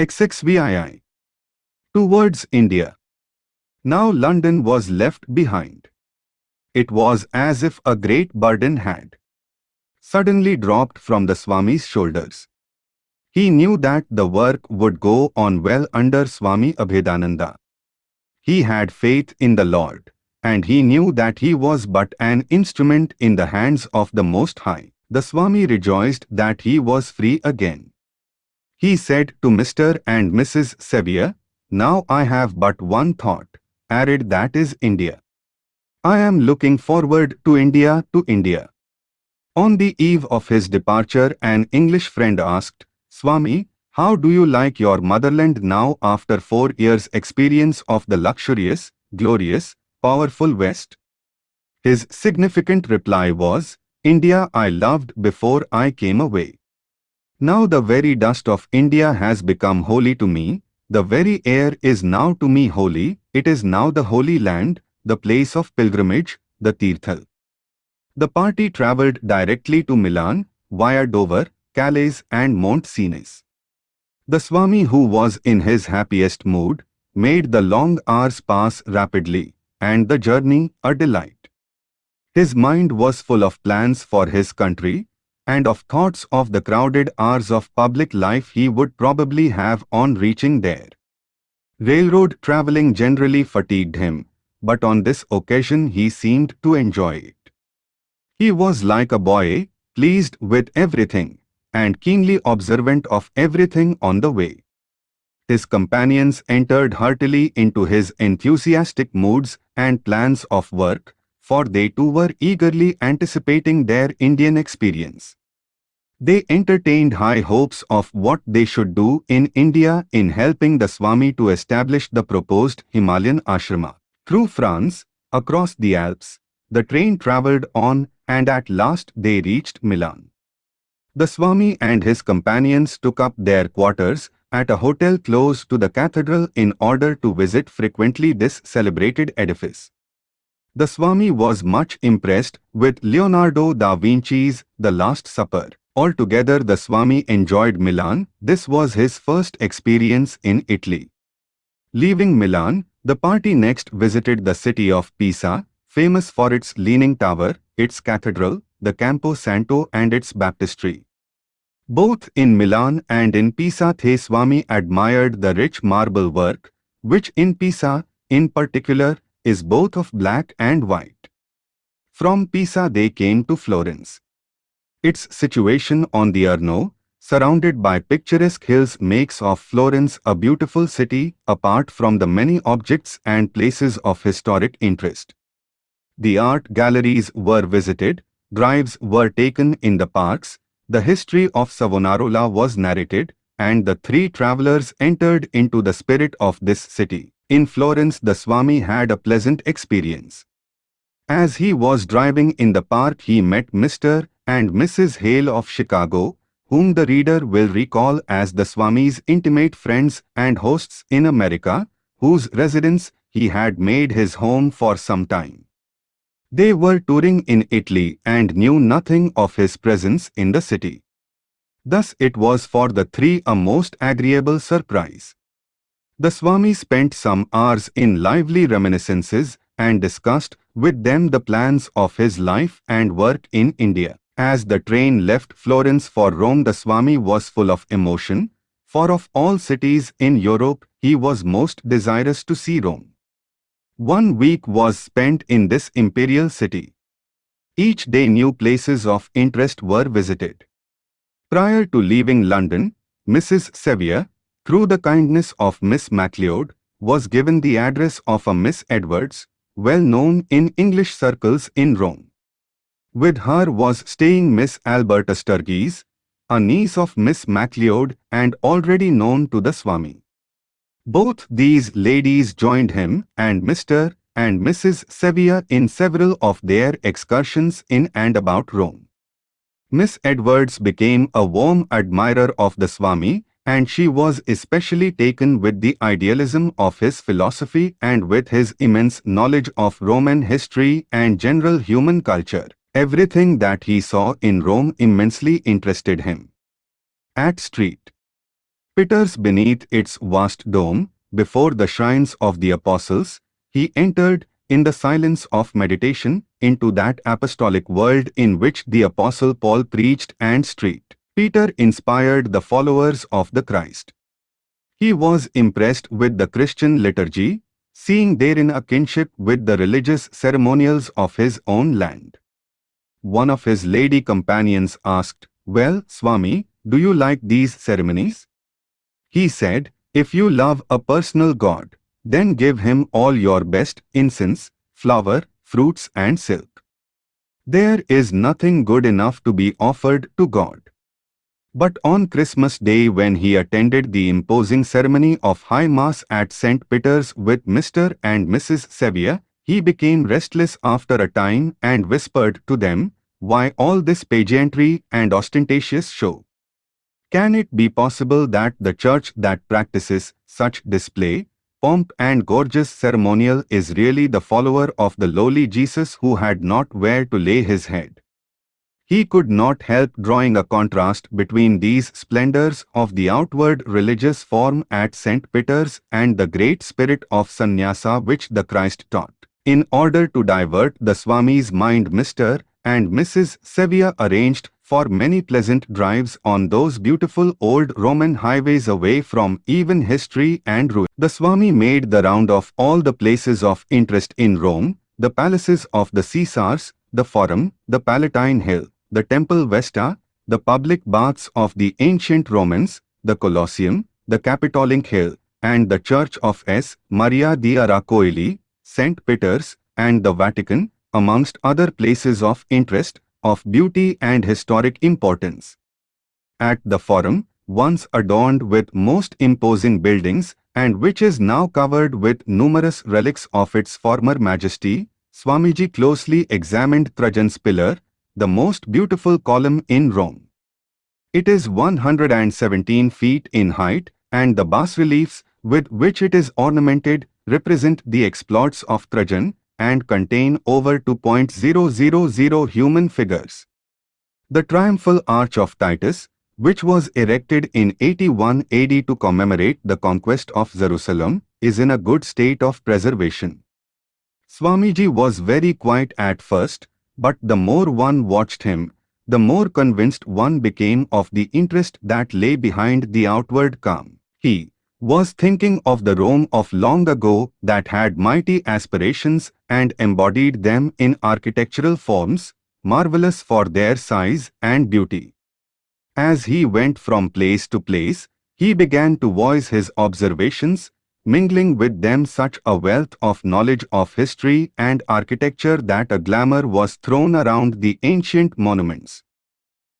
XXVII. Towards India. Now London was left behind. It was as if a great burden had suddenly dropped from the Swami's shoulders. He knew that the work would go on well under Swami Abhedananda. He had faith in the Lord, and he knew that he was but an instrument in the hands of the Most High. The Swami rejoiced that he was free again. He said to Mr. and Mrs. Sevier, Now I have but one thought, arid that is India. I am looking forward to India to India. On the eve of his departure an English friend asked, Swami, how do you like your motherland now after four years' experience of the luxurious, glorious, powerful West? His significant reply was, India I loved before I came away. Now the very dust of India has become holy to me, the very air is now to me holy, it is now the holy land, the place of pilgrimage, the Tirthal. The party travelled directly to Milan, via Dover, Calais and Mont Cenis. The Swami who was in his happiest mood, made the long hours pass rapidly, and the journey a delight. His mind was full of plans for his country, and of thoughts of the crowded hours of public life he would probably have on reaching there. Railroad travelling generally fatigued him, but on this occasion he seemed to enjoy it. He was like a boy, pleased with everything, and keenly observant of everything on the way. His companions entered heartily into his enthusiastic moods and plans of work, for they too were eagerly anticipating their Indian experience. They entertained high hopes of what they should do in India in helping the Swami to establish the proposed Himalayan ashrama. Through France, across the Alps, the train travelled on and at last they reached Milan. The Swami and his companions took up their quarters at a hotel close to the cathedral in order to visit frequently this celebrated edifice. The Swami was much impressed with Leonardo da Vinci's The Last Supper. Altogether the Swami enjoyed Milan, this was his first experience in Italy. Leaving Milan, the party next visited the city of Pisa, famous for its leaning tower, its cathedral, the Campo Santo and its baptistry. Both in Milan and in Pisa the Swami admired the rich marble work, which in Pisa, in particular, is both of black and white. From Pisa they came to Florence. Its situation on the Arno, surrounded by picturesque hills makes of Florence a beautiful city apart from the many objects and places of historic interest. The art galleries were visited, drives were taken in the parks, the history of Savonarola was narrated, and the three travelers entered into the spirit of this city. In Florence the Swami had a pleasant experience. As he was driving in the park he met Mr. and Mrs. Hale of Chicago, whom the reader will recall as the Swami's intimate friends and hosts in America, whose residence he had made his home for some time. They were touring in Italy and knew nothing of his presence in the city. Thus it was for the three a most agreeable surprise. The Swami spent some hours in lively reminiscences and discussed with them the plans of his life and work in India. As the train left Florence for Rome the Swami was full of emotion, for of all cities in Europe he was most desirous to see Rome. One week was spent in this imperial city. Each day new places of interest were visited. Prior to leaving London, Mrs. Sevier, through the kindness of Miss MacLeod, was given the address of a Miss Edwards, well known in English circles in Rome. With her was staying Miss Alberta Sturgis, a niece of Miss MacLeod and already known to the Swami. Both these ladies joined him and Mr. and Mrs. Sevier in several of their excursions in and about Rome. Miss Edwards became a warm admirer of the Swami and she was especially taken with the idealism of his philosophy and with his immense knowledge of Roman history and general human culture. Everything that he saw in Rome immensely interested him. At Street Peters beneath its vast dome, before the shrines of the apostles, he entered, in the silence of meditation, into that apostolic world in which the apostle Paul preached and street. Peter inspired the followers of the Christ. He was impressed with the Christian liturgy, seeing therein a kinship with the religious ceremonials of his own land. One of his lady companions asked, Well, Swami, do you like these ceremonies? He said, If you love a personal God, then give him all your best incense, flower, fruits and silk. There is nothing good enough to be offered to God. But on Christmas Day when he attended the imposing ceremony of High Mass at St. Peter's with Mr. and Mrs. Sevier, he became restless after a time and whispered to them, Why all this pageantry and ostentatious show? Can it be possible that the church that practices such display, pomp and gorgeous ceremonial is really the follower of the lowly Jesus who had not where to lay his head? He could not help drawing a contrast between these splendors of the outward religious form at St. Peter's and the great spirit of sannyasa which the Christ taught. In order to divert the Swami's mind Mr. and Mrs. Sevier arranged for many pleasant drives on those beautiful old Roman highways away from even history and ruin. The Swami made the round of all the places of interest in Rome, the palaces of the Caesars, the Forum, the Palatine Hill, the Temple Vesta, the public baths of the ancient Romans, the Colosseum, the Capitoline Hill, and the Church of S. Maria di Ara St. Peter's, and the Vatican, amongst other places of interest, of beauty and historic importance. At the Forum, once adorned with most imposing buildings and which is now covered with numerous relics of its former majesty, Swamiji closely examined Trajan's pillar, the most beautiful column in Rome. It is 117 feet in height and the bas-reliefs with which it is ornamented represent the exploits of Trajan and contain over 2.000 human figures. The triumphal arch of Titus, which was erected in 81 AD to commemorate the conquest of Jerusalem, is in a good state of preservation. Swamiji was very quiet at first, but the more one watched him, the more convinced one became of the interest that lay behind the outward calm. He, was thinking of the Rome of long ago that had mighty aspirations and embodied them in architectural forms, marvelous for their size and beauty. As he went from place to place, he began to voice his observations, mingling with them such a wealth of knowledge of history and architecture that a glamour was thrown around the ancient monuments.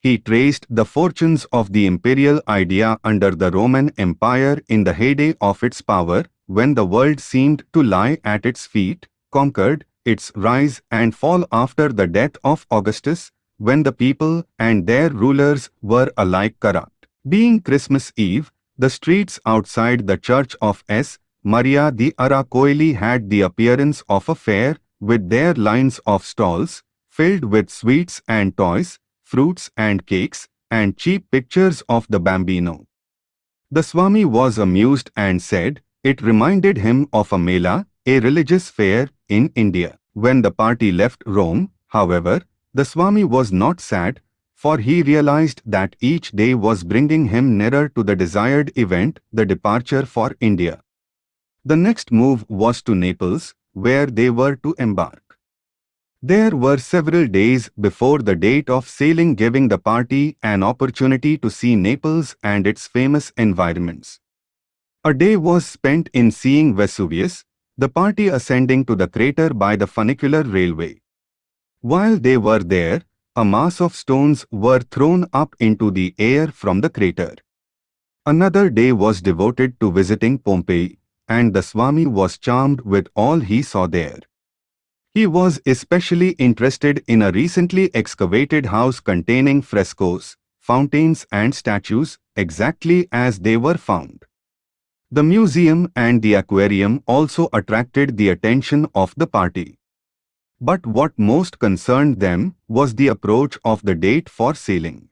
He traced the fortunes of the imperial idea under the Roman Empire in the heyday of its power, when the world seemed to lie at its feet, conquered, its rise and fall after the death of Augustus, when the people and their rulers were alike corrupt. Being Christmas Eve, the streets outside the church of S. Maria di Ara Coeli had the appearance of a fair, with their lines of stalls, filled with sweets and toys, fruits and cakes, and cheap pictures of the Bambino. The Swami was amused and said, it reminded him of a Mela, a religious fair, in India. When the party left Rome, however, the Swami was not sad, for he realized that each day was bringing him nearer to the desired event, the departure for India. The next move was to Naples, where they were to embark. There were several days before the date of sailing giving the party an opportunity to see Naples and its famous environments. A day was spent in seeing Vesuvius, the party ascending to the crater by the funicular railway. While they were there, a mass of stones were thrown up into the air from the crater. Another day was devoted to visiting Pompeii, and the Swami was charmed with all he saw there. He was especially interested in a recently excavated house containing frescoes, fountains and statues, exactly as they were found. The museum and the aquarium also attracted the attention of the party. But what most concerned them was the approach of the date for sailing.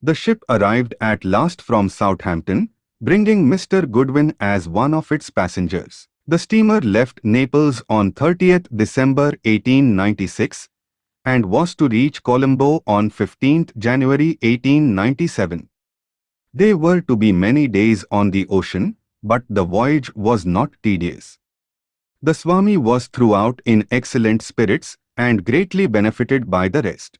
The ship arrived at last from Southampton, bringing Mr. Goodwin as one of its passengers. The steamer left Naples on 30th December 1896 and was to reach Colombo on 15th January 1897. They were to be many days on the ocean, but the voyage was not tedious. The Swami was throughout in excellent spirits and greatly benefited by the rest.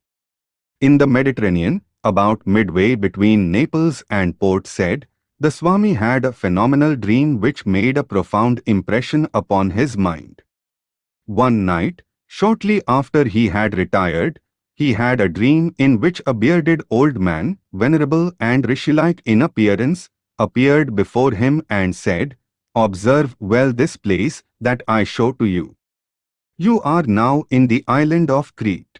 In the Mediterranean, about midway between Naples and Port Said, the Swami had a phenomenal dream which made a profound impression upon his mind. One night, shortly after he had retired, he had a dream in which a bearded old man, venerable and rishi-like in appearance, appeared before him and said, Observe well this place that I show to you. You are now in the island of Crete.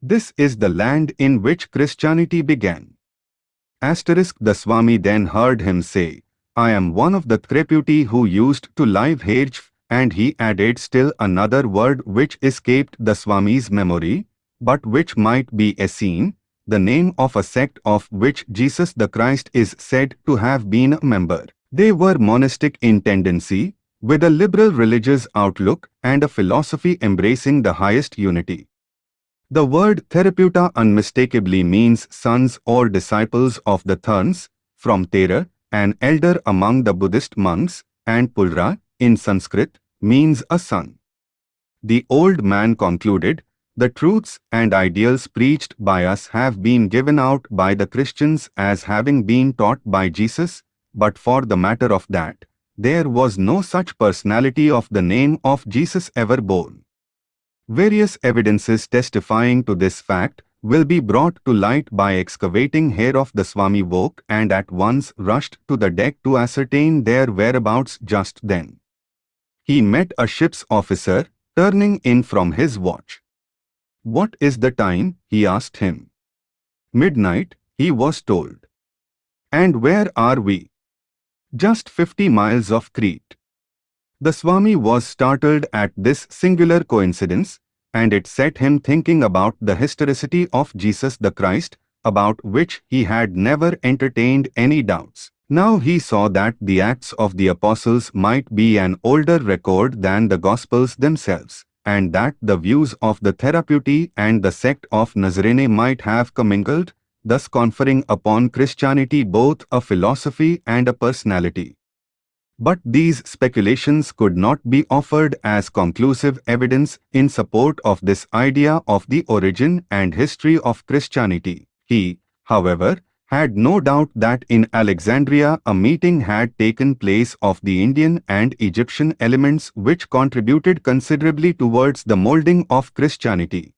This is the land in which Christianity began. Asterisk the Swami then heard him say, I am one of the Threputi who used to live here and he added still another word which escaped the Swami's memory, but which might be a Essene, the name of a sect of which Jesus the Christ is said to have been a member. They were monastic in tendency, with a liberal religious outlook and a philosophy embracing the highest unity. The word Theraputa unmistakably means sons or disciples of the Therns, from Thera, an elder among the Buddhist monks, and Pulra, in Sanskrit, means a son. The old man concluded, the truths and ideals preached by us have been given out by the Christians as having been taught by Jesus, but for the matter of that, there was no such personality of the name of Jesus ever born. Various evidences testifying to this fact will be brought to light by excavating here of the Swami woke and at once rushed to the deck to ascertain their whereabouts just then. He met a ship's officer, turning in from his watch. What is the time? he asked him. Midnight, he was told. And where are we? Just 50 miles of Crete. The Swami was startled at this singular coincidence, and it set him thinking about the historicity of Jesus the Christ, about which he had never entertained any doubts. Now he saw that the Acts of the Apostles might be an older record than the Gospels themselves, and that the views of the Theraputi and the sect of Nazarene might have commingled, thus conferring upon Christianity both a philosophy and a personality. But these speculations could not be offered as conclusive evidence in support of this idea of the origin and history of Christianity. He, however, had no doubt that in Alexandria a meeting had taken place of the Indian and Egyptian elements which contributed considerably towards the molding of Christianity.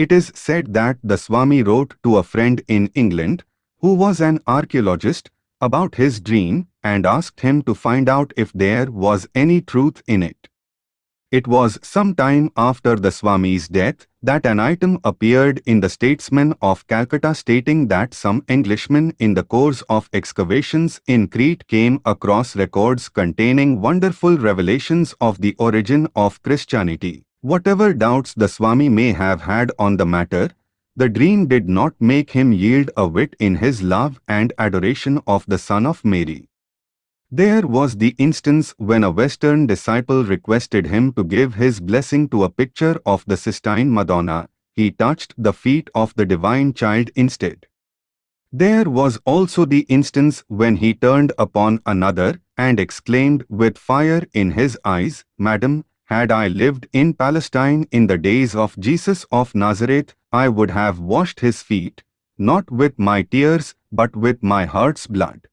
It is said that the Swami wrote to a friend in England, who was an archaeologist, about his dream and asked him to find out if there was any truth in it. It was some time after the Swami's death that an item appeared in the Statesman of Calcutta stating that some Englishmen in the course of excavations in Crete came across records containing wonderful revelations of the origin of Christianity. Whatever doubts the Swami may have had on the matter, the dream did not make him yield a whit in his love and adoration of the Son of Mary. There was the instance when a Western disciple requested him to give his blessing to a picture of the Sistine Madonna. He touched the feet of the Divine Child instead. There was also the instance when he turned upon another and exclaimed with fire in his eyes, Madam, had I lived in Palestine in the days of Jesus of Nazareth, I would have washed his feet, not with my tears, but with my heart's blood.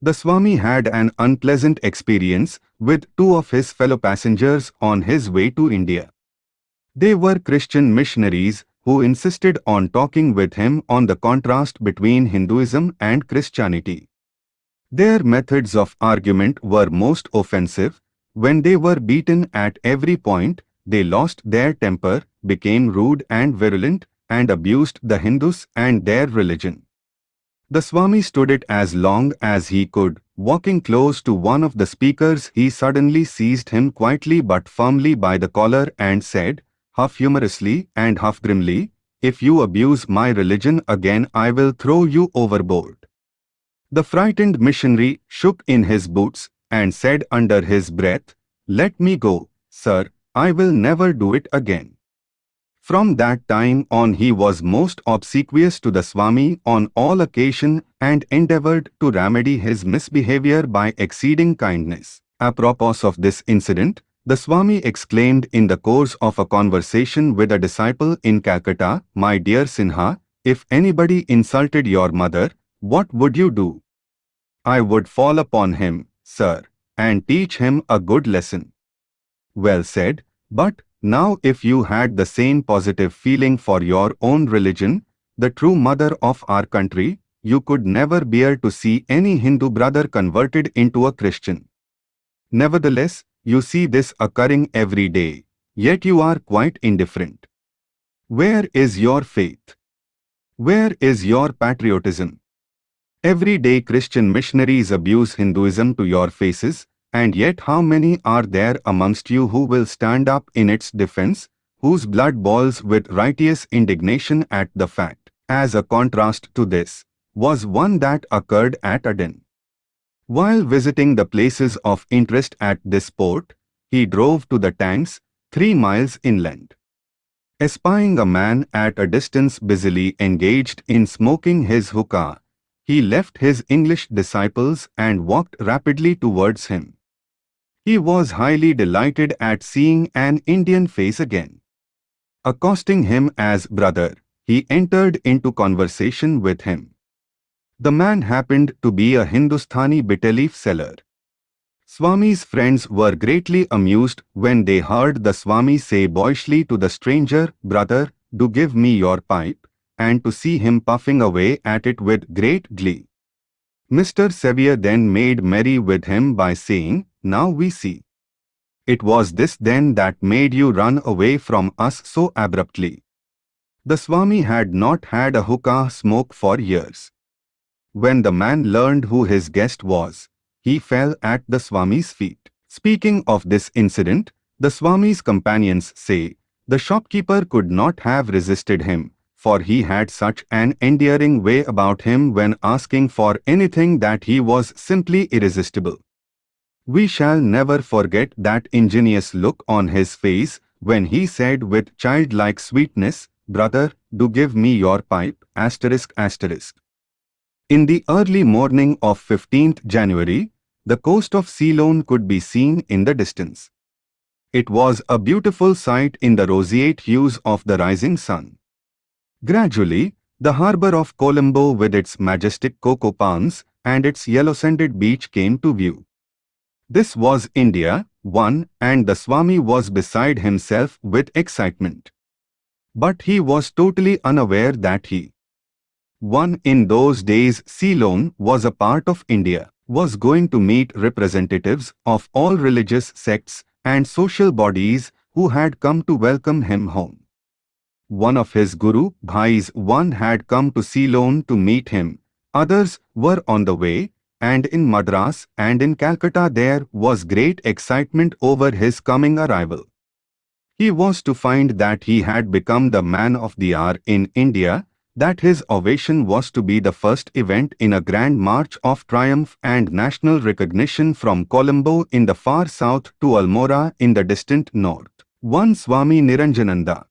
The Swami had an unpleasant experience with two of his fellow passengers on his way to India. They were Christian missionaries who insisted on talking with him on the contrast between Hinduism and Christianity. Their methods of argument were most offensive when they were beaten at every point, they lost their temper, became rude and virulent, and abused the Hindus and their religion. The Swami stood it as long as he could. Walking close to one of the speakers, he suddenly seized him quietly but firmly by the collar and said, half humorously and half grimly, If you abuse my religion again I will throw you overboard. The frightened missionary shook in his boots and said under his breath, Let me go, sir, I will never do it again. From that time on he was most obsequious to the Swami on all occasion and endeavored to remedy his misbehavior by exceeding kindness. Apropos of this incident, the Swami exclaimed in the course of a conversation with a disciple in Calcutta, My dear Sinha, if anybody insulted your mother, what would you do? I would fall upon him, sir, and teach him a good lesson. Well said, but now if you had the same positive feeling for your own religion, the true mother of our country, you could never bear to see any Hindu brother converted into a Christian. Nevertheless, you see this occurring every day, yet you are quite indifferent. Where is your faith? Where is your patriotism? Everyday Christian missionaries abuse Hinduism to your faces, and yet how many are there amongst you who will stand up in its defense, whose blood boils with righteous indignation at the fact, as a contrast to this, was one that occurred at Aden. While visiting the places of interest at this port, he drove to the tanks, three miles inland. Espying a man at a distance busily engaged in smoking his hookah, he left his English disciples and walked rapidly towards him. He was highly delighted at seeing an Indian face again. Accosting him as brother, he entered into conversation with him. The man happened to be a Hindustani betel leaf seller. Swami's friends were greatly amused when they heard the Swami say boyishly to the stranger, Brother, do give me your pipe and to see him puffing away at it with great glee. Mr. Sevier then made merry with him by saying, Now we see. It was this then that made you run away from us so abruptly. The Swami had not had a hookah smoke for years. When the man learned who his guest was, he fell at the Swami's feet. Speaking of this incident, the Swami's companions say, the shopkeeper could not have resisted him, for he had such an endearing way about him when asking for anything that he was simply irresistible. We shall never forget that ingenuous look on his face when he said with childlike sweetness, Brother, do give me your pipe, asterisk asterisk. In the early morning of 15th January, the coast of Ceylon could be seen in the distance. It was a beautiful sight in the roseate hues of the rising sun. Gradually, the harbour of Colombo with its majestic cocoa palms and its yellow-sanded beach came to view. This was India, one, and the Swami was beside himself with excitement. But he was totally unaware that he, one in those days Ceylon was a part of India, was going to meet representatives of all religious sects and social bodies who had come to welcome him home one of his guru bhais one had come to Ceylon to meet him, others were on the way, and in Madras and in Calcutta there was great excitement over his coming arrival. He was to find that he had become the man of the hour in India, that his ovation was to be the first event in a grand march of triumph and national recognition from Colombo in the far south to Almora in the distant north. One Swami Niranjananda